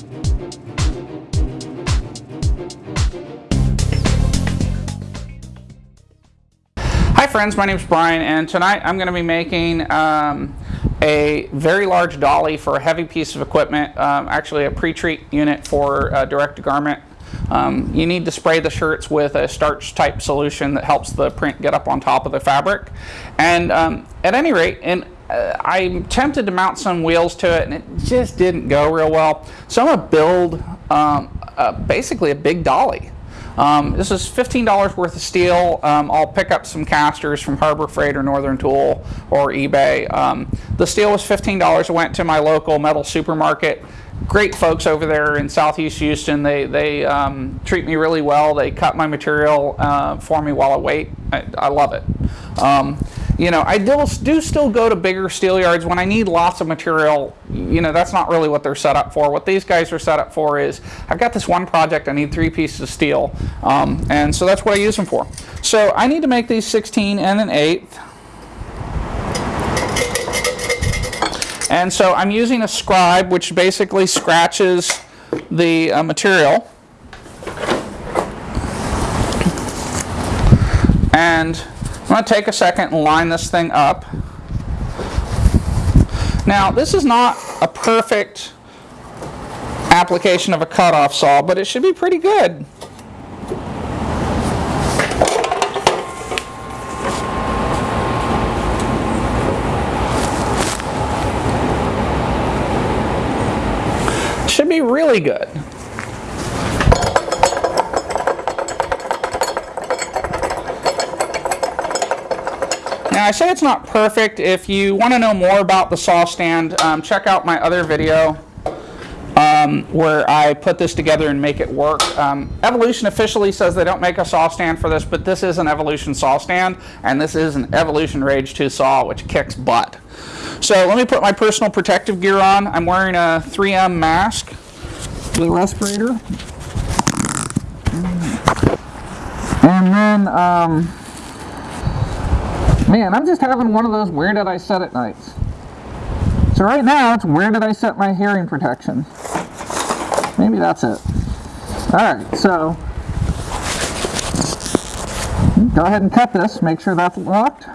Hi friends, my name is Brian and tonight I'm going to be making um, a very large dolly for a heavy piece of equipment, um, actually a pre-treat unit for uh, direct-to-garment. Um, you need to spray the shirts with a starch type solution that helps the print get up on top of the fabric. And um, at any rate, and I'm tempted to mount some wheels to it and it just didn't go real well. So I'm going to build um, basically a big dolly. Um, this is $15 worth of steel. Um, I'll pick up some casters from Harbor Freight or Northern Tool or eBay. Um, the steel was $15. I went to my local metal supermarket. Great folks over there in Southeast Houston. They, they um, treat me really well. They cut my material uh, for me while I wait. I, I love it. You know, I do, do still go to bigger steel yards when I need lots of material. You know, that's not really what they're set up for. What these guys are set up for is, I've got this one project, I need three pieces of steel. Um, and so that's what I use them for. So I need to make these 16 and an eighth. And so I'm using a scribe, which basically scratches the uh, material. And going to take a second and line this thing up. Now, this is not a perfect application of a cutoff saw, but it should be pretty good. should be really good. Now I say it's not perfect. If you want to know more about the saw stand, um, check out my other video um, where I put this together and make it work. Um, Evolution officially says they don't make a saw stand for this, but this is an Evolution saw stand, and this is an Evolution Rage 2 saw, which kicks butt. So let me put my personal protective gear on. I'm wearing a 3M mask a respirator. And then, um, Man, I'm just having one of those where did I set it nights. So right now, it's where did I set my hearing protection. Maybe that's it. Alright, so go ahead and cut this, make sure that's locked.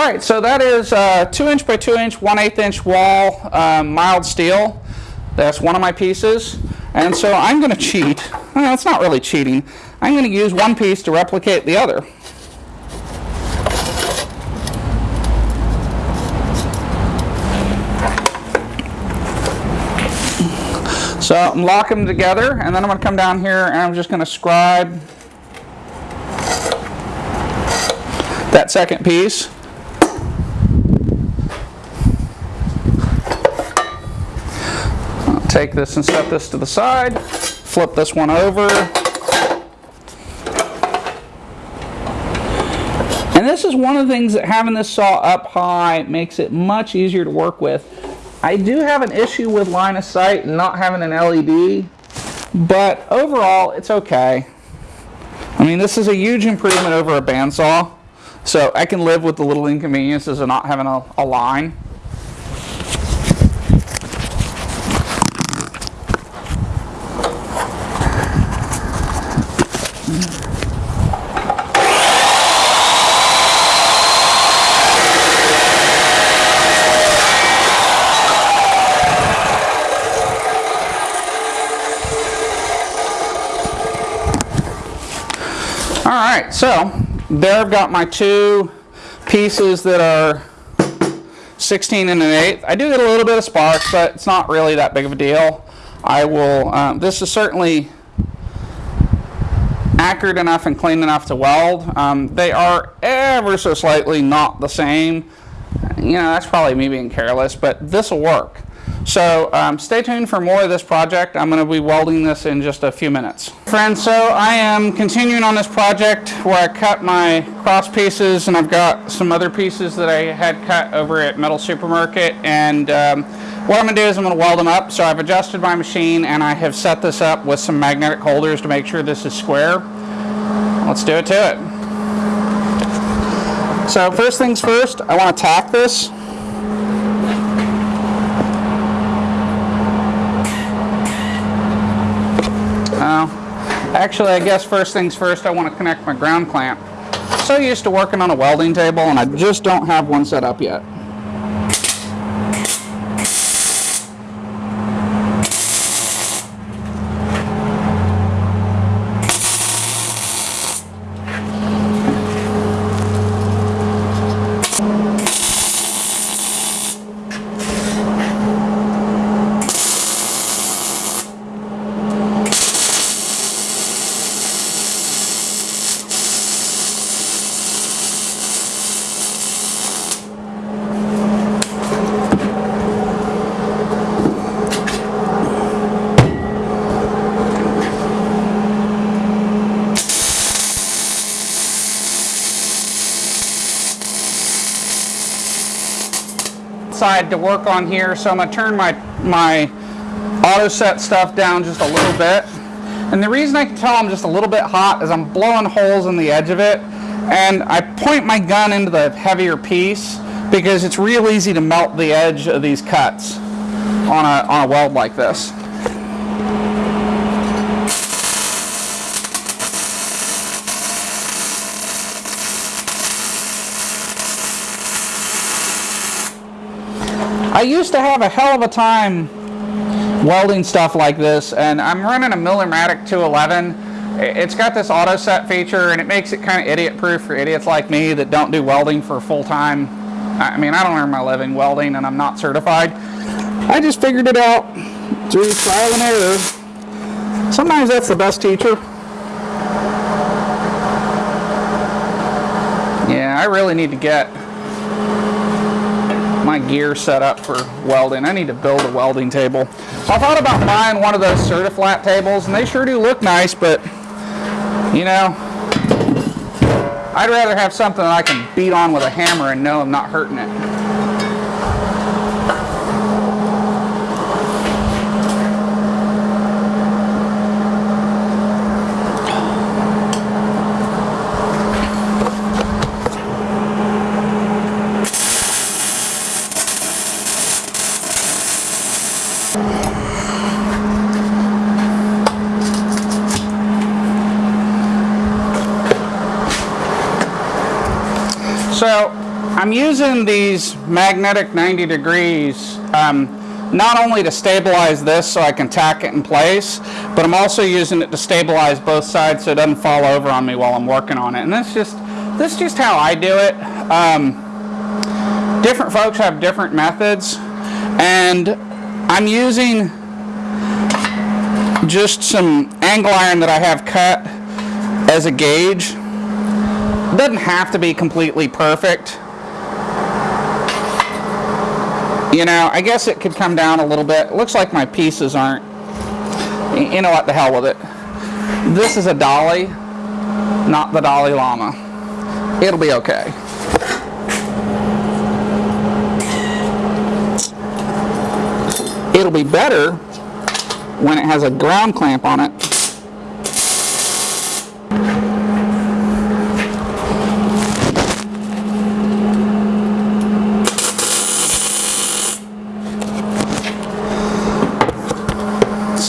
All right, so that is uh, two inch by two inch, one eighth inch wall, um, mild steel. That's one of my pieces. And so I'm going to cheat. Well, it's not really cheating. I'm going to use one piece to replicate the other. So I'm locking them together, and then I'm going to come down here and I'm just going to scribe that second piece. Take this and set this to the side, flip this one over. And this is one of the things that having this saw up high makes it much easier to work with. I do have an issue with line of sight and not having an LED, but overall it's okay. I mean this is a huge improvement over a bandsaw, so I can live with the little inconveniences of not having a, a line. All right, so there I've got my two pieces that are 16 and an eighth. I do get a little bit of spark, but it's not really that big of a deal. I will, um, this is certainly accurate enough and clean enough to weld. Um, they are ever so slightly not the same. you know, that's probably me being careless, but this will work. So um, stay tuned for more of this project. I'm going to be welding this in just a few minutes. Friends, so I am continuing on this project where I cut my cross pieces and I've got some other pieces that I had cut over at Metal Supermarket and um, what I'm going to do is I'm going to weld them up. So I've adjusted my machine and I have set this up with some magnetic holders to make sure this is square. Let's do it to it. So first things first, I want to tack this. Actually, I guess first things first, I want to connect my ground clamp. So used to working on a welding table, and I just don't have one set up yet. Side to work on here. So I'm going to turn my, my auto set stuff down just a little bit. And the reason I can tell I'm just a little bit hot is I'm blowing holes in the edge of it. And I point my gun into the heavier piece because it's real easy to melt the edge of these cuts on a, on a weld like this. I used to have a hell of a time welding stuff like this and I'm running a Millermatic 211 it's got this auto set feature and it makes it kind of idiot proof for idiots like me that don't do welding for full time. I mean I don't earn my living welding and I'm not certified. I just figured it out through trial and error. Sometimes that's the best teacher. Yeah I really need to get my gear set up for welding. I need to build a welding table. So I thought about buying one of those Certiflat tables, and they sure do look nice, but, you know, I'd rather have something that I can beat on with a hammer and know I'm not hurting it. So I'm using these magnetic 90 degrees um, not only to stabilize this so I can tack it in place, but I'm also using it to stabilize both sides so it doesn't fall over on me while I'm working on it. And that's just, that's just how I do it. Um, different folks have different methods and I'm using just some angle iron that I have cut as a gauge doesn't have to be completely perfect. You know, I guess it could come down a little bit. It looks like my pieces aren't. You know what, the hell with it. This is a dolly, not the Dalai Lama. It'll be okay. It'll be better when it has a ground clamp on it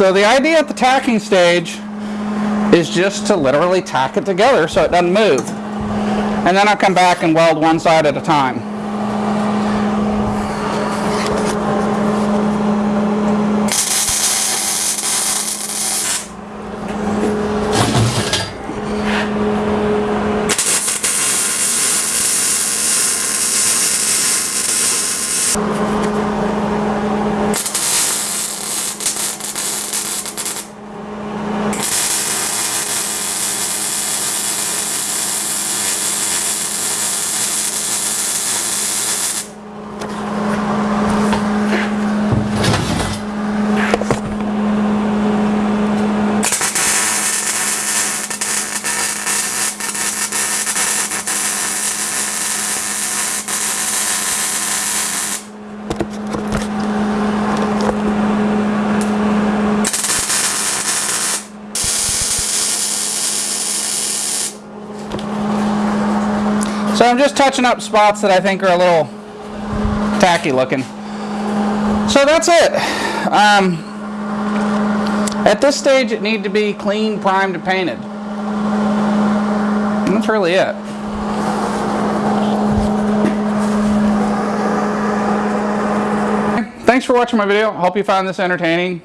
So the idea at the tacking stage is just to literally tack it together so it doesn't move. And then I'll come back and weld one side at a time. So I'm just touching up spots that I think are a little tacky looking. So that's it. Um, at this stage, it need to be clean, primed, and painted. And that's really it. Thanks for watching my video. Hope you found this entertaining.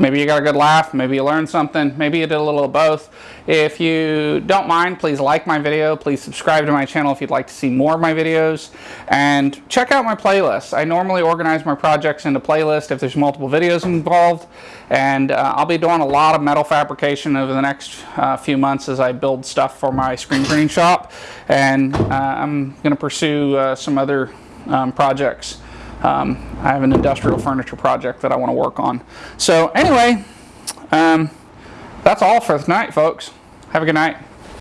Maybe you got a good laugh, maybe you learned something, maybe you did a little of both. If you don't mind, please like my video, please subscribe to my channel if you'd like to see more of my videos, and check out my playlist. I normally organize my projects into playlists if there's multiple videos involved, and uh, I'll be doing a lot of metal fabrication over the next uh, few months as I build stuff for my screen printing shop, and uh, I'm going to pursue uh, some other um, projects. Um, I have an industrial furniture project that I want to work on. So anyway, um, that's all for tonight, folks. Have a good night.